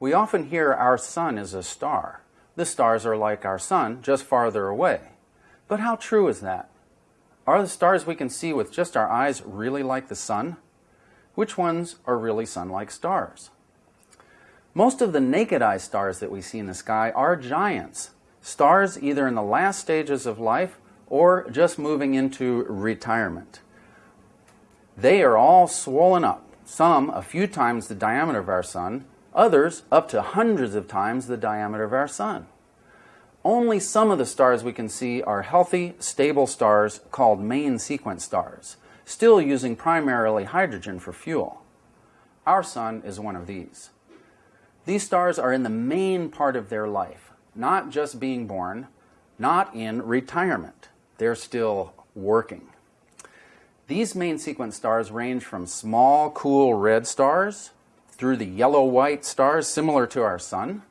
We often hear our sun is a star. The stars are like our sun, just farther away. But how true is that? Are the stars we can see with just our eyes really like the sun? Which ones are really sun-like stars? Most of the naked eye stars that we see in the sky are giants, stars either in the last stages of life or just moving into retirement. They are all swollen up, some a few times the diameter of our sun, others up to hundreds of times the diameter of our sun. Only some of the stars we can see are healthy, stable stars called main sequence stars, still using primarily hydrogen for fuel. Our sun is one of these. These stars are in the main part of their life, not just being born, not in retirement. They're still working. These main sequence stars range from small, cool red stars through the yellow-white stars similar to our sun,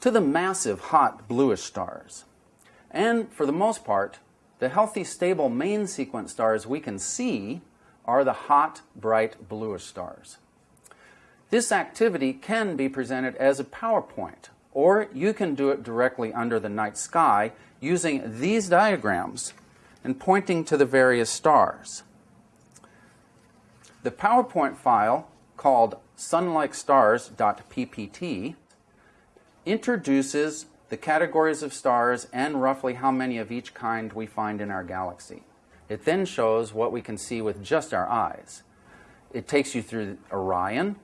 to the massive hot bluish stars. And for the most part, the healthy, stable main sequence stars we can see are the hot, bright bluish stars. This activity can be presented as a PowerPoint, or you can do it directly under the night sky using these diagrams and pointing to the various stars. The PowerPoint file called sunlikestars.ppt introduces the categories of stars and roughly how many of each kind we find in our galaxy. It then shows what we can see with just our eyes. It takes you through Orion,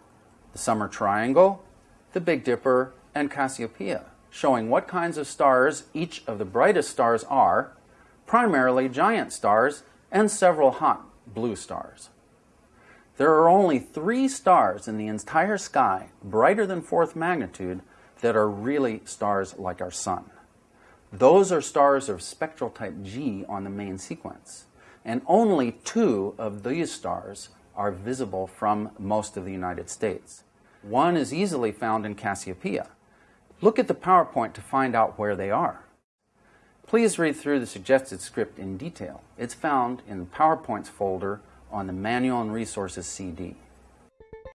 the Summer Triangle, the Big Dipper, and Cassiopeia, showing what kinds of stars each of the brightest stars are, primarily giant stars and several hot blue stars. There are only three stars in the entire sky, brighter than fourth magnitude, that are really stars like our sun. Those are stars of spectral type G on the main sequence. And only two of these stars are visible from most of the United States. One is easily found in Cassiopeia. Look at the PowerPoint to find out where they are. Please read through the suggested script in detail. It's found in the PowerPoints folder on the Manual and Resources CD.